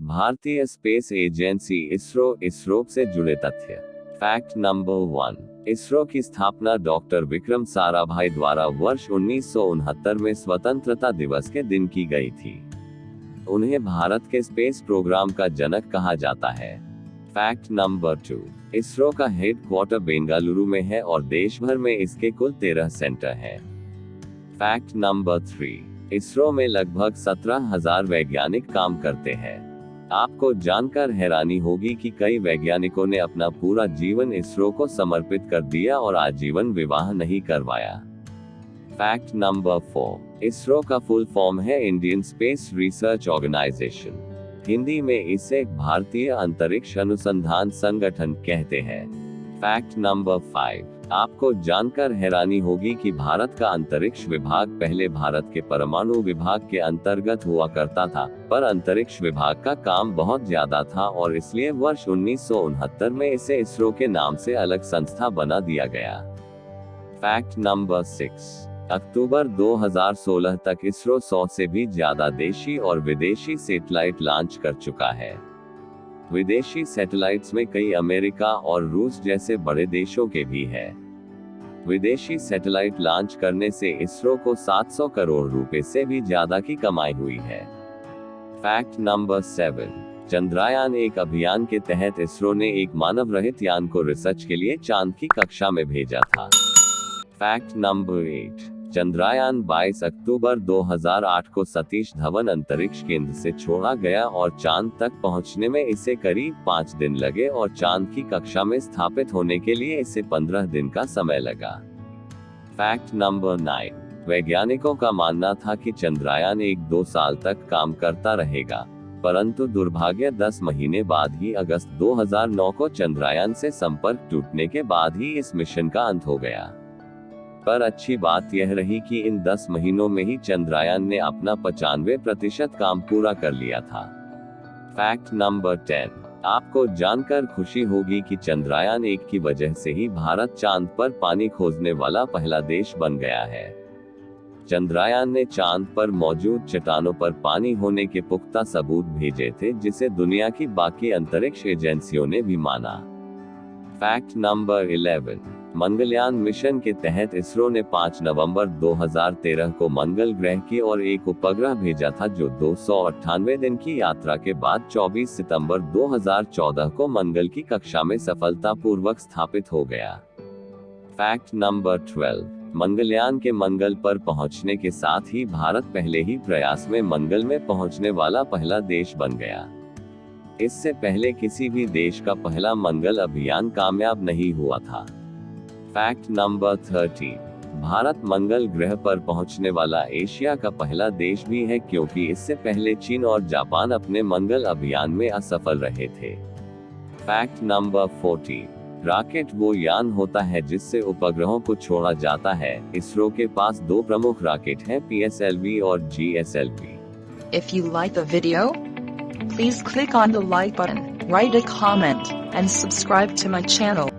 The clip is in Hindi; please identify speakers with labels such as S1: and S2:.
S1: भारतीय स्पेस एजेंसी इसरो इसरो से जुड़े तथ्य। फैक्ट नंबर वन, इसरो की स्थापना डॉक्टर विक्रम साराभाई द्वारा वर्ष उन्नीस सौ उनहत्तर में स्वतंत्रता दिवस के दिन की गई थी। उन्हें भारत के स्पेस प्रोग्राम का जनक कहा जाता है। फैक्ट नंबर टू, इसरो का हेड क्वार्टर बेंगलुरु में है और देश भर में इसके कुल तेरह सेंटर हैं। फैक्ट नंबर थ्री, इसरो में लगभग सत्रह हज़ार वैज्ञानिक काम करते हैं। आपको जानकर हैरानी होगी कि कई वैज्ञानिकों ने अपना पूरा जीवन इसरो को समर्पित कर दिया और आजीवन विवाह नहीं करवाया। फैक्ट नंबर फोर इसरो का फुल फॉर्म है Indian space research organisation Hindi में इसे भारतीय अंतरिक्ष अनुसंधान संगठन कहते हैं। फैक्ट नंबर फाइव आपको जानकर हैरानी होगी कि भारत का अंतरिक्ष विभाग पहले भारत के परमाणु विभाग के अंतर्गत हुआ करता था, पर अंतरिक्ष विभाग का काम बहुत ज़्यादा था और इसलिए वर्ष उन्नीस सौ उनहत्तर में इसे इसरो के नाम से अलग संस्था बना दिया गया। Fact number six. अक्टूबर 2016 तक इसरो 100 से भी ज़्यादा देशी और विदेशी सेटेलाइट लॉन्च कर चुका है। विदेशी सैटेलाइट्स में कई अमेरिका और रूस जैसे बड़े देशों के भी है। विदेशी सैटेलाइट लॉन्च करने से इसरो को 700 करोड़ रुपए से भी ज़्यादा की कमाई हुई है। फैक्ट नंबर सेवन चंद्रयान एक अभियान के तहत इसरो ने एक मानव रहित यान को रिसर्च के लिए चाँद की कक्षा में भेजा था। फैक्ट नंबर एट चंद्रयान 22 अक्टूबर 2008 को सतीश धवन अंतरिक्ष केंद्र से छोड़ा गया और चाँद तक पहुँचने में इसे करीब पाँच दिन लगे और चाँद की कक्षा में स्थापित होने के लिए इसे पंद्रह दिन का समय लगा। Fact number nine. वैज्ञानिकों का मानना था कि चंद्रयान एक दो साल तक काम करता रहेगा, परंतु दुर्भाग्य 10 महीने बाद ही अगस्त 2009 को चंद्रयान से संपर्क टूटने के बाद ही इस मिशन का अंत हो गया। पर अच्छी बात यह रही कि इन 10 महीनों में ही चंद्रयान ने अपना पचानवे प्रतिशत काम पूरा कर लिया था। Fact number ten. आपको जानकर खुशी होगी कि चंद्रयान एक की वजह से ही भारत चाँद पर पानी खोजने वाला पहला देश बन गया है। चंद्रयान ने चाँद पर मौजूद चट्टानों पर पानी होने के पुख्ता सबूत भेजे थे, जिसे दुनिया की बाकी अंतरिक्ष एजेंसियों ने भी माना। Fact number eleven. Mangalyaan mission के तहत इसरो ने 5 नवंबर 2013 को मंगल ग्रह की और एक उपग्रह भेजा था जो दो सौ अट्ठानवे दिन की यात्रा के बाद 24 सितंबर 2014 को मंगल की कक्षा में सफलतापूर्वक स्थापित हो गया। फैक्ट नंबर 12 मंगलयान के मंगल पर पहुँचने के साथ ही भारत पहले ही प्रयास में मंगल में पहुँचने वाला पहला देश बन गया। इससे पहले किसी भी देश का पहला मंगल अभियान कामयाब नहीं हुआ था। फैक्ट नंबर थर्टी भारत मंगल ग्रह पर पहुँचने वाला एशिया का पहला देश भी है क्योंकि इससे पहले चीन और जापान अपने मंगल अभियान में असफल रहे थे। फैक्ट नंबर फोर्टी रॉकेट वो यान होता है जिससे उपग्रहों को छोड़ा जाता है। इसरो के पास दो प्रमुख रॉकेट हैं पीएसएलवी और GSLV
S2: If you like the video, please click on the like button, write a comment, and subscribe to my channel.